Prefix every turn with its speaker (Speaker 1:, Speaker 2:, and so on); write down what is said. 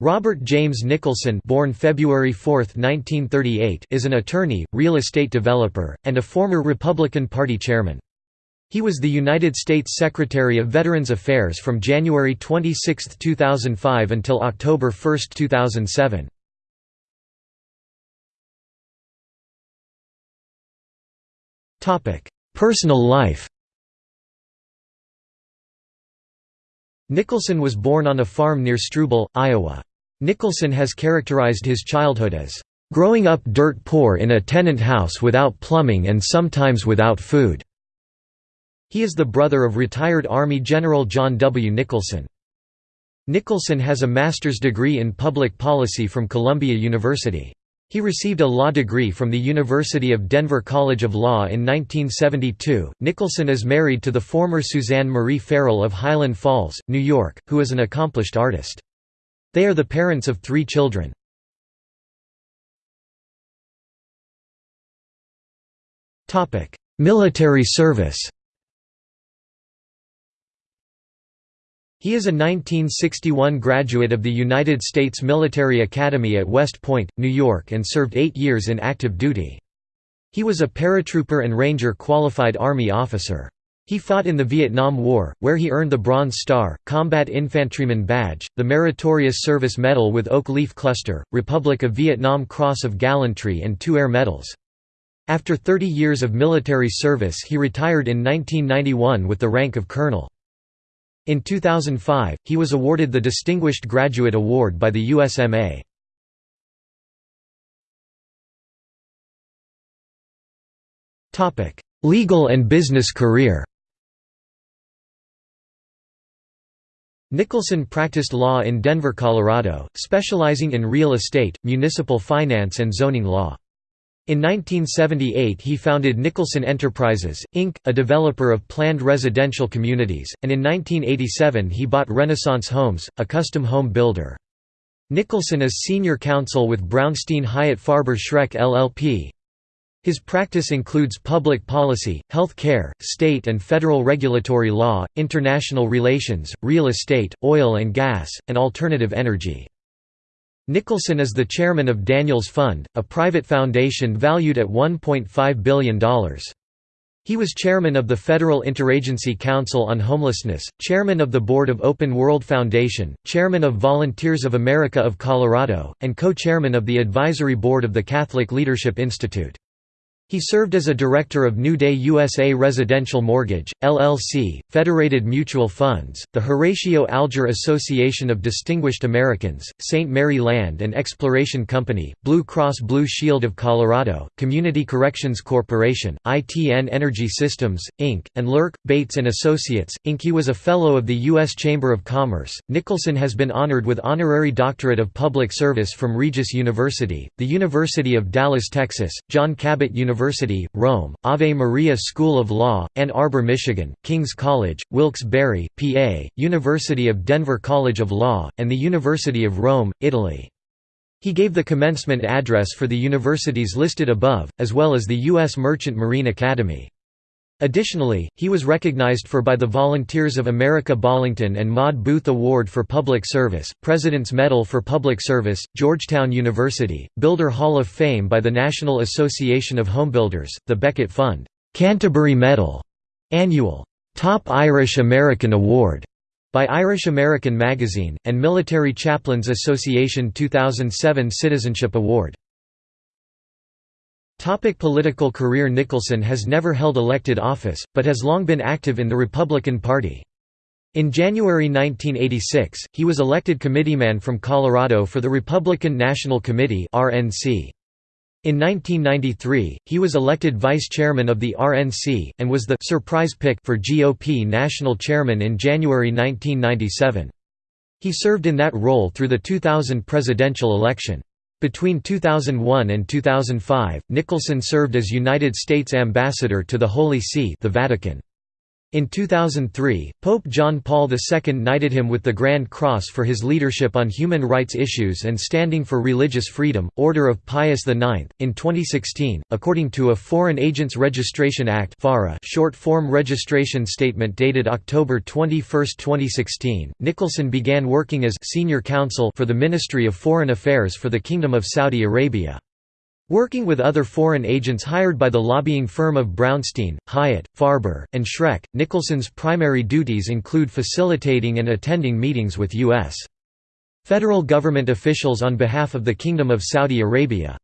Speaker 1: Robert James Nicholson born February 4, 1938, is an attorney, real estate developer, and a former Republican Party chairman. He was the United States Secretary of Veterans Affairs from January 26, 2005 until October 1, 2007. Personal life Nicholson was born on a farm near Struble, Iowa. Nicholson has characterized his childhood as, "...growing up dirt poor in a tenant house without plumbing and sometimes without food." He is the brother of retired Army General John W. Nicholson. Nicholson has a master's degree in public policy from Columbia University. He received a law degree from the University of Denver College of Law in 1972. Nicholson is married to the former Suzanne Marie Farrell of Highland Falls, New York, who is an accomplished artist. They are the parents of three children. Military service He is a 1961 graduate of the United States Military Academy at West Point, New York and served eight years in active duty. He was a paratrooper and ranger qualified Army officer. He fought in the Vietnam War, where he earned the Bronze Star, Combat Infantryman Badge, the Meritorious Service Medal with Oak Leaf Cluster, Republic of Vietnam Cross of Gallantry and two Air Medals. After 30 years of military service he retired in 1991 with the rank of colonel. In 2005, he was awarded the Distinguished Graduate Award by the USMA. Legal and business career Nicholson practiced law in Denver, Colorado, specializing in real estate, municipal finance and zoning law. In 1978 he founded Nicholson Enterprises, Inc., a developer of planned residential communities, and in 1987 he bought Renaissance Homes, a custom home builder. Nicholson is senior counsel with Brownstein Hyatt Farber Schreck LLP. His practice includes public policy, health care, state and federal regulatory law, international relations, real estate, oil and gas, and alternative energy. Nicholson is the chairman of Daniels Fund, a private foundation valued at $1.5 billion. He was chairman of the Federal Interagency Council on Homelessness, chairman of the board of Open World Foundation, chairman of Volunteers of America of Colorado, and co-chairman of the advisory board of the Catholic Leadership Institute. He served as a director of New Day USA Residential Mortgage, LLC, Federated Mutual Funds, the Horatio Alger Association of Distinguished Americans, St. Mary Land and Exploration Company, Blue Cross Blue Shield of Colorado, Community Corrections Corporation, ITN Energy Systems, Inc., and Lurk, Bates & Associates, Inc. He was a Fellow of the U.S. Chamber of Commerce. Nicholson has been honored with Honorary Doctorate of Public Service from Regis University, the University of Dallas, Texas, John Cabot University University, Rome, Ave Maria School of Law, Ann Arbor, Michigan, King's College, Wilkes-Barre, PA, University of Denver College of Law, and the University of Rome, Italy. He gave the commencement address for the universities listed above, as well as the U.S. Merchant Marine Academy. Additionally, he was recognized for by the Volunteers of America Ballington and Maud Booth Award for Public Service, President's Medal for Public Service, Georgetown University, Builder Hall of Fame by the National Association of Homebuilders, the Becket Fund, Canterbury Medal, Annual Top Irish American Award by Irish American Magazine, and Military Chaplains Association 2007 Citizenship Award. Topic political career Nicholson has never held elected office, but has long been active in the Republican Party. In January 1986, he was elected committeeman from Colorado for the Republican National Committee RNC. In 1993, he was elected vice chairman of the RNC, and was the surprise pick for GOP national chairman in January 1997. He served in that role through the 2000 presidential election. Between 2001 and 2005, Nicholson served as United States Ambassador to the Holy See the Vatican. In 2003, Pope John Paul II knighted him with the Grand Cross for his leadership on human rights issues and standing for religious freedom, Order of Pius IX. In 2016, according to a Foreign Agents Registration Act short form registration statement dated October 21, 2016, Nicholson began working as senior counsel for the Ministry of Foreign Affairs for the Kingdom of Saudi Arabia. Working with other foreign agents hired by the lobbying firm of Brownstein, Hyatt, Farber, and Schreck, Nicholson's primary duties include facilitating and attending meetings with U.S. federal government officials on behalf of the Kingdom of Saudi Arabia.